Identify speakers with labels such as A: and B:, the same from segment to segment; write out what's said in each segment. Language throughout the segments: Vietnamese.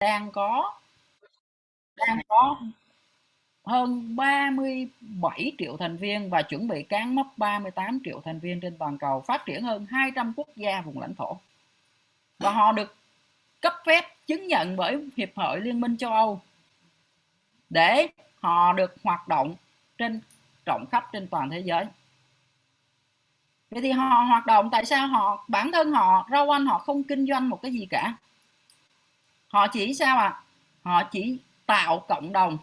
A: đang có đang có hơn 37 triệu thành viên và chuẩn bị cán mốc 38 triệu thành viên trên toàn cầu, phát triển hơn 200 quốc gia vùng lãnh thổ. Và họ được cấp phép chứng nhận bởi Hiệp hội Liên minh châu Âu để họ được hoạt động trên rộng khắp trên toàn thế giới. Vậy thì họ hoạt động tại sao họ bản thân họ rau anh họ không kinh doanh một cái gì cả. Họ chỉ sao ạ? À? Họ chỉ tạo cộng đồng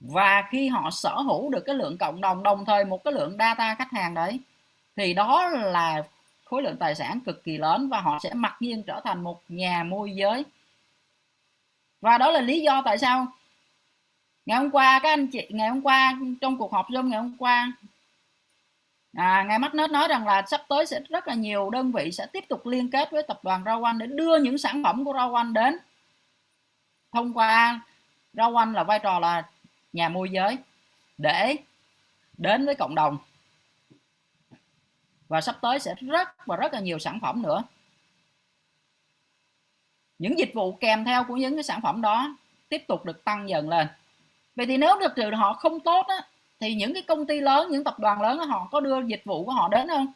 A: và khi họ sở hữu được cái lượng cộng đồng đồng thời một cái lượng data khách hàng đấy, thì đó là khối lượng tài sản cực kỳ lớn và họ sẽ mặc nhiên trở thành một nhà môi giới và đó là lý do tại sao ngày hôm qua các anh chị, ngày hôm qua trong cuộc họp zoom ngày hôm qua à, ngài mắt nói rằng là sắp tới sẽ rất là nhiều đơn vị sẽ tiếp tục liên kết với tập đoàn rau anh để đưa những sản phẩm của rau anh đến. Thông qua rau anh là vai trò là nhà môi giới để đến với cộng đồng. Và sắp tới sẽ rất và rất là nhiều sản phẩm nữa. Những dịch vụ kèm theo của những cái sản phẩm đó tiếp tục được tăng dần lên. Vậy thì nếu được trừ họ không tốt á, thì những cái công ty lớn những tập đoàn lớn đó, họ có đưa dịch vụ của họ đến không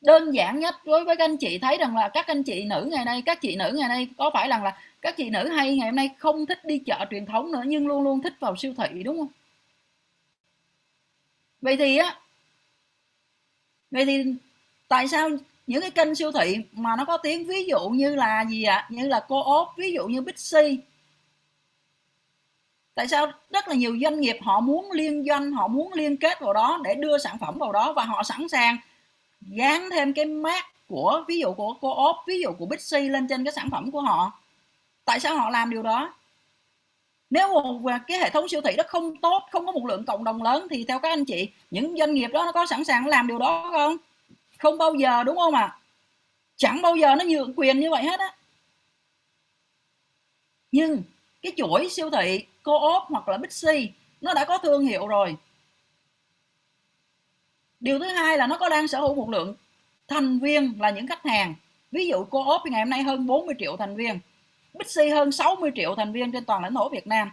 A: đơn giản nhất đối với các anh chị thấy rằng là các anh chị nữ ngày nay các chị nữ ngày nay có phải rằng là các chị nữ hay ngày hôm nay không thích đi chợ truyền thống nữa nhưng luôn luôn thích vào siêu thị đúng không vậy thì á vậy thì tại sao những cái kênh siêu thị mà nó có tiếng ví dụ như là gì ạ à? như là cô op ví dụ như Bixi tại sao rất là nhiều doanh nghiệp họ muốn liên doanh, họ muốn liên kết vào đó để đưa sản phẩm vào đó và họ sẵn sàng dán thêm cái mát của, ví dụ của cô ốp ví dụ của Bixi lên trên cái sản phẩm của họ? Tại sao họ làm điều đó? Nếu một cái hệ thống siêu thị đó không tốt, không có một lượng cộng đồng lớn thì theo các anh chị, những doanh nghiệp đó nó có sẵn sàng làm điều đó không? Không bao giờ, đúng không ạ? À? chẳng bao giờ nó nhượng quyền như vậy hết á. Nhưng cái chuỗi siêu thị co-op hoặc là Bixi, nó đã có thương hiệu rồi. Điều thứ hai là nó có đang sở hữu một lượng thành viên là những khách hàng. Ví dụ co-op ngày hôm nay hơn 40 triệu thành viên, Bixi hơn 60 triệu thành viên trên toàn lãnh thổ Việt Nam.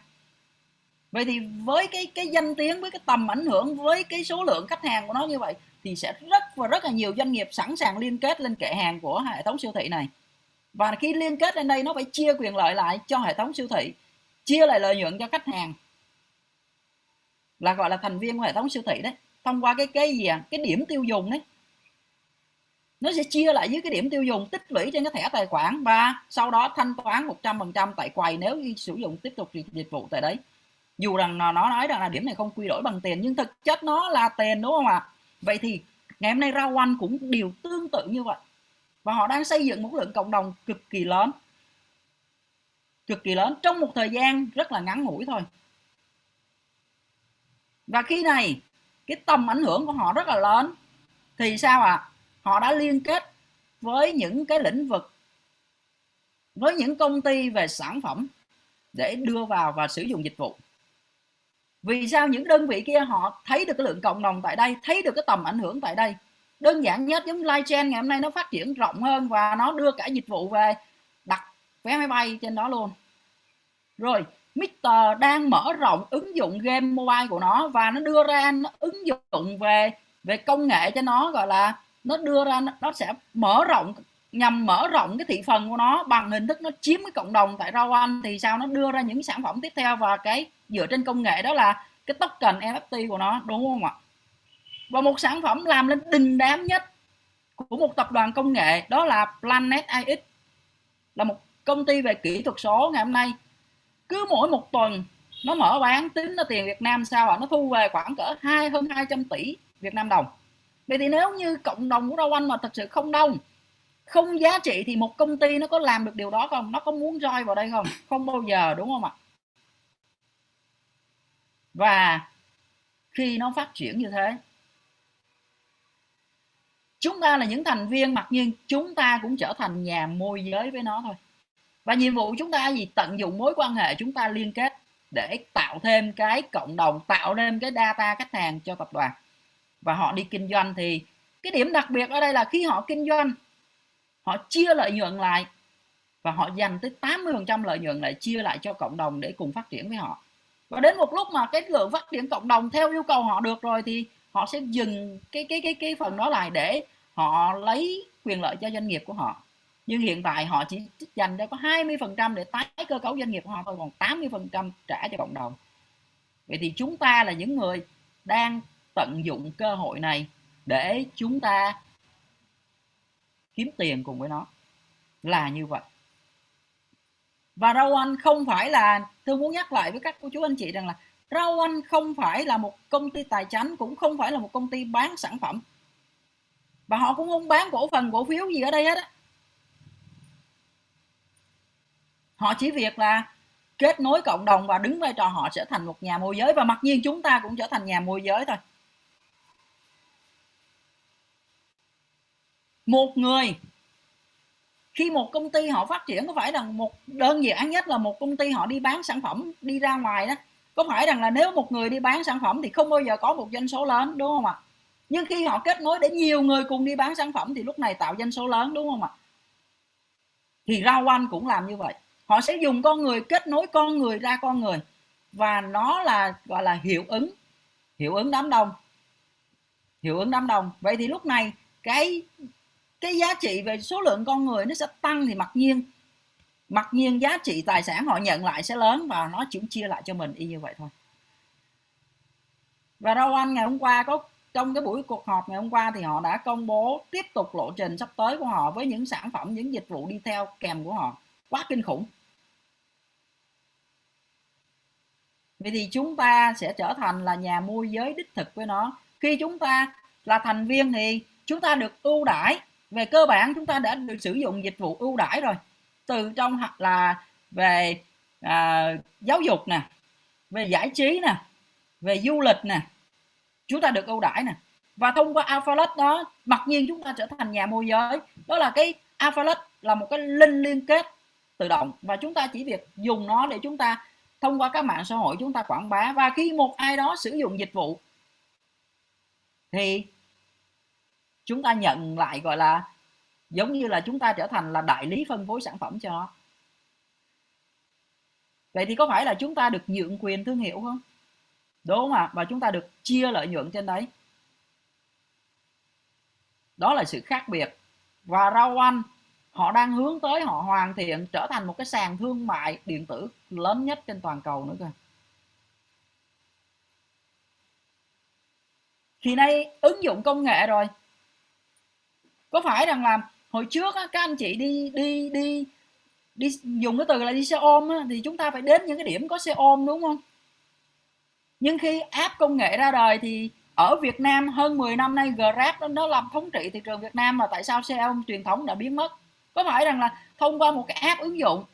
A: Vậy thì với cái cái danh tiếng, với cái tầm ảnh hưởng, với cái số lượng khách hàng của nó như vậy, thì sẽ rất và rất là nhiều doanh nghiệp sẵn sàng liên kết lên kệ hàng của hệ thống siêu thị này. Và khi liên kết lên đây, nó phải chia quyền lợi lại cho hệ thống siêu thị chia lại lợi nhuận cho khách hàng. Là gọi là thành viên của hệ thống siêu thị đấy. Thông qua cái cái gì à? cái điểm tiêu dùng đấy. Nó sẽ chia lại với cái điểm tiêu dùng, tích lũy trên cái thẻ tài khoản và sau đó thanh toán 100% tại quầy nếu sử dụng tiếp tục dịch vụ tại đấy. Dù rằng nó nói rằng là điểm này không quy đổi bằng tiền, nhưng thực chất nó là tiền, đúng không ạ? Vậy thì ngày hôm nay rau anh cũng điều tương tự như vậy. Và họ đang xây dựng một lượng cộng đồng cực kỳ lớn cực kỳ lớn trong một thời gian rất là ngắn ngủi thôi. Và khi này, cái tầm ảnh hưởng của họ rất là lớn. Thì sao ạ? À? họ đã liên kết với những cái lĩnh vực, với những công ty về sản phẩm để đưa vào và sử dụng dịch vụ. Vì sao những đơn vị kia họ thấy được cái lượng cộng đồng tại đây, thấy được cái tầm ảnh hưởng tại đây? Đơn giản nhất giống live chain ngày hôm nay nó phát triển rộng hơn và nó đưa cả dịch vụ về đặt vé máy bay trên đó luôn rồi Mr đang mở rộng ứng dụng game mobile của nó và nó đưa ra nó ứng dụng về về công nghệ cho nó, gọi là nó đưa ra nó sẽ mở rộng, nhằm mở rộng cái thị phần của nó bằng hình thức nó chiếm cái cộng đồng tại rau anh thì sao nó đưa ra những sản phẩm tiếp theo và cái dựa trên công nghệ đó là cái token NFT của nó, đúng không ạ? Và một sản phẩm làm lên đình đám nhất của một tập đoàn công nghệ đó là Planet AX là một công ty về kỹ thuật số ngày hôm nay cứ mỗi một tuần, nó mở bán tính ra tiền Việt Nam sao ạ? Nó thu về khoảng cỡ hai, hơn 200 tỷ Việt Nam đồng. Vậy thì nếu như cộng đồng của rau anh mà thật sự không đông, không giá trị thì một công ty nó có làm được điều đó không? Nó có muốn roi vào đây không? Không bao giờ, đúng không ạ? Và khi nó phát triển như thế, chúng ta là những thành viên mặc nhiên, chúng ta cũng trở thành nhà môi giới với nó thôi và nhiệm vụ chúng ta gì? Tận dụng mối quan hệ chúng ta liên kết để tạo thêm cái cộng đồng, tạo thêm cái data khách hàng cho tập đoàn. Và họ đi kinh doanh thì cái điểm đặc biệt ở đây là khi họ kinh doanh, họ chia lợi nhuận lại và họ dành tới 80% lợi nhuận lại chia lại cho cộng đồng để cùng phát triển với họ. Và đến một lúc mà cái lượng phát triển cộng đồng theo yêu cầu họ được rồi thì họ sẽ dừng cái cái cái cái phần đó lại để họ lấy quyền lợi cho doanh nghiệp của họ nhưng hiện tại họ chỉ dành ra có 20% để tái cơ cấu doanh nghiệp của họ thôi, còn 80% trả cho cộng đồng. Vậy thì chúng ta là những người đang tận dụng cơ hội này để chúng ta kiếm tiền cùng với nó. Là như vậy. Và rau anh không phải là, tôi muốn nhắc lại với các cô chú anh chị rằng là rau anh không phải là một công ty tài chính cũng không phải là một công ty bán sản phẩm. Và họ cũng không bán cổ phần, cổ phiếu gì ở đây hết á. Họ chỉ việc là kết nối cộng đồng và đứng vai trò họ trở thành một nhà môi giới và mặc nhiên chúng ta cũng trở thành nhà môi giới thôi. Một người, khi một công ty họ phát triển có phải rằng một đơn giản nhất là một công ty họ đi bán sản phẩm đi ra ngoài đó? Có phải rằng là nếu một người đi bán sản phẩm thì không bao giờ có một doanh số lớn, đúng không ạ? Nhưng khi họ kết nối để nhiều người cùng đi bán sản phẩm thì lúc này tạo doanh số lớn, đúng không ạ? Thì rau anh cũng làm như vậy họ sẽ dùng con người, kết nối con người ra con người. Và nó là, gọi là, hiệu ứng. Hiệu ứng đám đông. Hiệu ứng đám đông. Vậy thì lúc này, cái cái giá trị về số lượng con người nó sẽ tăng thì mặc nhiên mặc nhiên giá trị tài sản họ nhận lại sẽ lớn và nó chỉ chia lại cho mình y như vậy thôi. Và Rau Anh ngày hôm qua có, trong cái buổi cuộc họp ngày hôm qua thì họ đã công bố tiếp tục lộ trình sắp tới của họ với những sản phẩm, những dịch vụ đi theo kèm của họ. Quá kinh khủng. Vậy thì chúng ta sẽ trở thành là nhà môi giới đích thực với nó. Khi chúng ta là thành viên thì chúng ta được ưu đãi. Về cơ bản chúng ta đã được sử dụng dịch vụ ưu đãi rồi. Từ trong là về à, giáo dục nè về giải trí nè về du lịch nè chúng ta được ưu đãi nè. Và thông qua Alphalet đó mặc nhiên chúng ta trở thành nhà môi giới. Đó là cái Alphalet là một cái link liên kết tự động và chúng ta chỉ việc dùng nó để chúng ta thông qua các mạng xã hội chúng ta quảng bá và khi một ai đó sử dụng dịch vụ thì chúng ta nhận lại, gọi là, giống như là chúng ta trở thành là đại lý phân phối sản phẩm cho vậy thì có phải là chúng ta được nhượng quyền thương hiệu không? Đúng không ạ? Và chúng ta được chia lợi nhuận trên đấy. Đó là sự khác biệt. Và rau ăn họ đang hướng tới họ hoàn thiện trở thành một cái sàn thương mại điện tử lớn nhất trên toàn cầu nữa cơ. Thì nay ứng dụng công nghệ rồi. Có phải rằng là hồi trước á, các anh chị đi đi đi đi dùng cái từ là đi xe ôm á, thì chúng ta phải đến những cái điểm có xe ôm đúng không? Nhưng khi app công nghệ ra đời thì ở Việt Nam hơn 10 năm nay Grab nó, nó làm thống trị thị trường Việt Nam mà tại sao xe ôm truyền thống đã biến mất? Có phải rằng là thông qua một cái app ứng dụng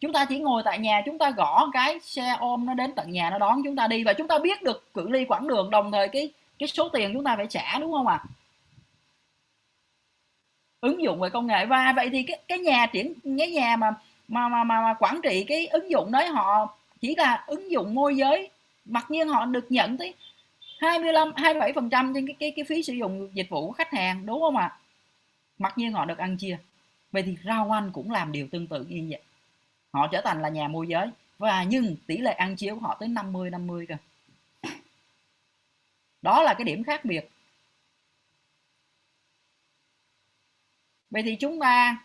A: chúng ta chỉ ngồi tại nhà chúng ta gõ cái xe ôm nó đến tận nhà nó đón chúng ta đi và chúng ta biết được cự ly quãng đường đồng thời cái cái số tiền chúng ta phải trả đúng không ạ à? ứng dụng về công nghệ và vậy thì cái cái nhà triển cái nhà mà mà mà mà, mà quản trị cái ứng dụng đấy họ chỉ là ứng dụng môi giới mặc nhiên họ được nhận tới 25 27 phần trăm trên cái cái cái phí sử dụng dịch vụ của khách hàng đúng không ạ à? mặc nhiên họ được ăn chia vậy thì rau anh cũng làm điều tương tự như vậy. Họ trở thành là nhà môi giới. Và nhưng tỷ lệ ăn chia của họ tới 50 50 cơ. Đó là cái điểm khác biệt. Vậy thì chúng ta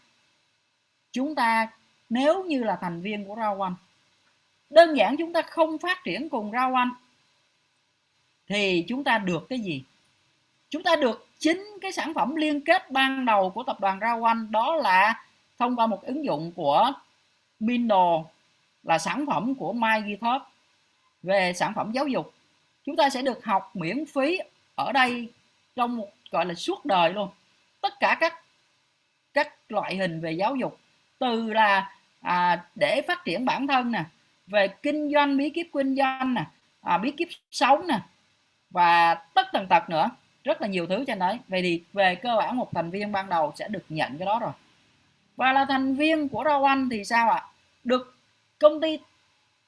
A: chúng ta nếu như là thành viên của rau anh, đơn giản chúng ta không phát triển cùng rau anh, thì chúng ta được cái gì? Chúng ta được chính cái sản phẩm liên kết ban đầu của tập đoàn rau anh đó là thông qua một ứng dụng của Mindle là sản phẩm của MyGithub về sản phẩm giáo dục. Chúng ta sẽ được học miễn phí ở đây trong một gọi là suốt đời luôn. Tất cả các các loại hình về giáo dục từ là à, để phát triển bản thân nè về kinh doanh bí kíp kinh doanh nè à, bí kíp sống nè và tất tần tật nữa rất là nhiều thứ trên đấy. Vậy thì về cơ bản một thành viên ban đầu sẽ được nhận cái đó rồi. Và là thành viên của rau anh thì sao ạ? Được công ty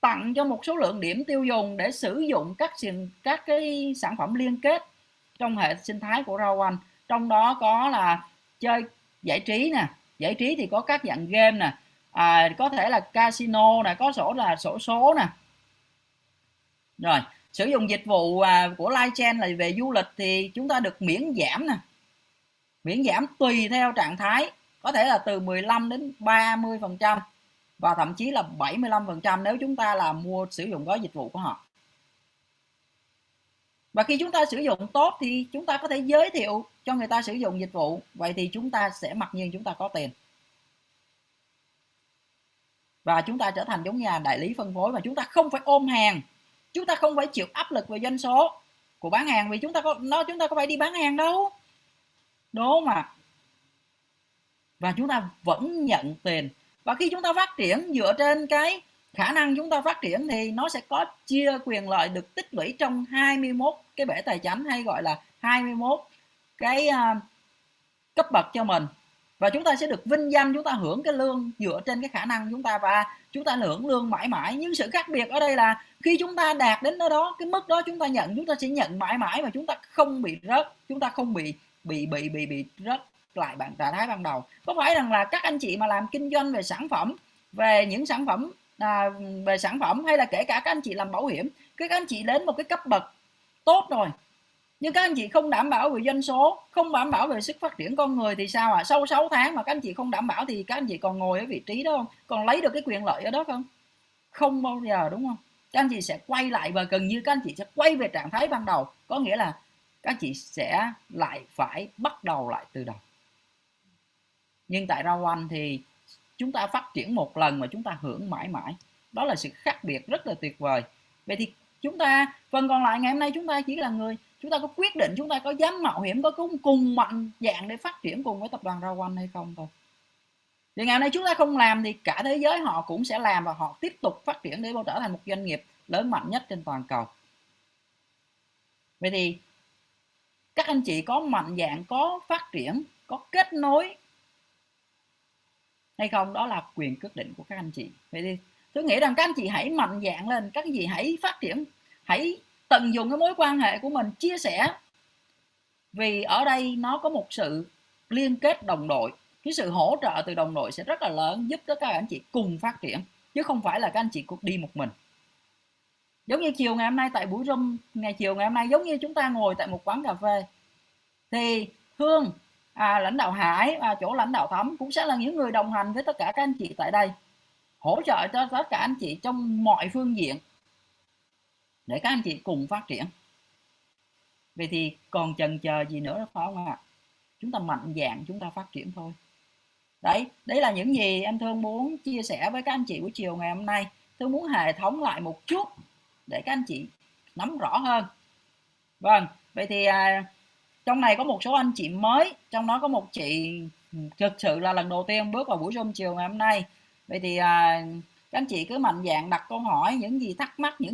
A: tặng cho một số lượng điểm tiêu dùng để sử dụng các các cái sản phẩm liên kết trong hệ sinh thái của rau anh trong đó có là chơi giải trí nè. Giải trí thì có các dạng game nè. À, có thể là casino nè có sổ là sổ số nè. Rồi sử dụng dịch vụ à, của Lightchain là về du lịch thì chúng ta được miễn giảm nè. Miễn giảm tùy theo trạng thái, có thể là từ 15 đến 30 phần trăm và thậm chí là 75 phần trăm nếu chúng ta là mua, sử dụng gói dịch vụ của họ. Và khi chúng ta sử dụng tốt thì chúng ta có thể giới thiệu cho người ta sử dụng dịch vụ. Vậy thì chúng ta sẽ mặc nhiên chúng ta có tiền. Và chúng ta trở thành giống nhà đại lý phân phối mà chúng ta không phải ôm hàng chúng ta không phải chịu áp lực về doanh số của bán hàng vì chúng ta có nó chúng ta có phải đi bán hàng đâu. Đúng mà. Và chúng ta vẫn nhận tiền. Và khi chúng ta phát triển dựa trên cái khả năng chúng ta phát triển thì nó sẽ có chia quyền lợi được tích lũy trong 21 cái bể tài chính hay gọi là 21 cái uh, cấp bậc cho mình và chúng ta sẽ được vinh danh chúng ta hưởng cái lương dựa trên cái khả năng chúng ta và chúng ta hưởng lương mãi mãi. Nhưng sự khác biệt ở đây là khi chúng ta đạt đến đó đó cái mức đó chúng ta nhận chúng ta sẽ nhận mãi mãi mà chúng ta không bị rớt chúng ta không bị bị bị bị bị rớt lại bạn trạng thái ban đầu. Có phải rằng là các anh chị mà làm kinh doanh về sản phẩm về những sản phẩm à, về sản phẩm hay là kể cả các anh chị làm bảo hiểm các anh chị đến một cái cấp bậc tốt rồi nhưng các anh chị không đảm bảo về doanh số, không đảm bảo về sức phát triển con người thì sao à? Sau 6 tháng mà các anh chị không đảm bảo thì các anh chị còn ngồi ở vị trí đó không? Còn lấy được cái quyền lợi ở đó không? Không bao giờ, đúng không? Các anh chị sẽ quay lại và gần như các anh chị sẽ quay về trạng thái ban đầu. Có nghĩa là các anh chị sẽ lại phải bắt đầu lại từ đầu. Nhưng tại rau anh thì chúng ta phát triển một lần mà chúng ta hưởng mãi mãi. Đó là sự khác biệt rất là tuyệt vời. Vậy thì chúng ta, phần còn lại ngày hôm nay chúng ta chỉ là người chúng ta có quyết định chúng ta có dám mạo hiểm có cùng, cùng mạnh dạng để phát triển cùng với tập đoàn rau quanh hay không thôi. Thì ngày hôm nay chúng ta không làm thì cả thế giới họ cũng sẽ làm và họ tiếp tục phát triển để trở thành một doanh nghiệp lớn mạnh nhất trên toàn cầu. Vậy thì các anh chị có mạnh dạng có phát triển có kết nối hay không? Đó là quyền quyết định của các anh chị. Vậy thì tôi nghĩ rằng các anh chị hãy mạnh dạng lên các anh chị hãy phát triển hãy tận dụng cái mối quan hệ của mình chia sẻ. Vì ở đây nó có một sự liên kết đồng đội. Cái sự hỗ trợ từ đồng đội sẽ rất là lớn giúp cho các anh chị cùng phát triển chứ không phải là các anh chị cuộc đi một mình. Giống như chiều ngày hôm nay tại buổi room ngày chiều ngày hôm nay giống như chúng ta ngồi tại một quán cà phê. Thì hương à, lãnh đạo hải và chỗ lãnh đạo thấm cũng sẽ là những người đồng hành với tất cả các anh chị tại đây hỗ trợ cho tất cả anh chị trong mọi phương diện để các anh chị cùng phát triển. Vậy thì còn chần chờ gì nữa phải không ạ? Chúng ta mạnh dạng chúng ta phát triển thôi. Đấy đấy là những gì em thương muốn chia sẻ với các anh chị buổi chiều ngày hôm nay. Tôi muốn hệ thống lại một chút để các anh chị nắm rõ hơn. Vâng vậy thì à, trong này có một số anh chị mới trong đó có một chị thực sự là lần đầu tiên bước vào buổi zoom chiều ngày hôm nay. Vậy thì à, các anh chị cứ mạnh dạng đặt câu hỏi những gì thắc mắc những